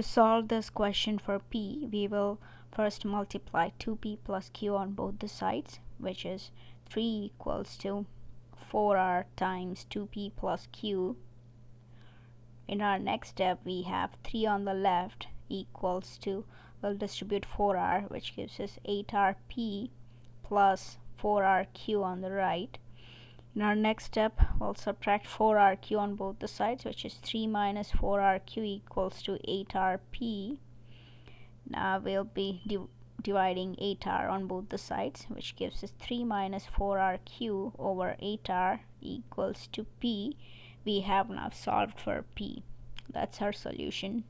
To solve this question for p, we will first multiply 2p plus q on both the sides, which is 3 equals to 4r times 2p plus q. In our next step, we have 3 on the left equals to, we'll distribute 4r, which gives us 8rp plus 4rq on the right. In our next step, we'll subtract 4rq on both the sides, which is 3 minus 4rq equals to 8rp. Now we'll be div dividing 8r on both the sides, which gives us 3 minus 4rq over 8r equals to p. We have now solved for p. That's our solution.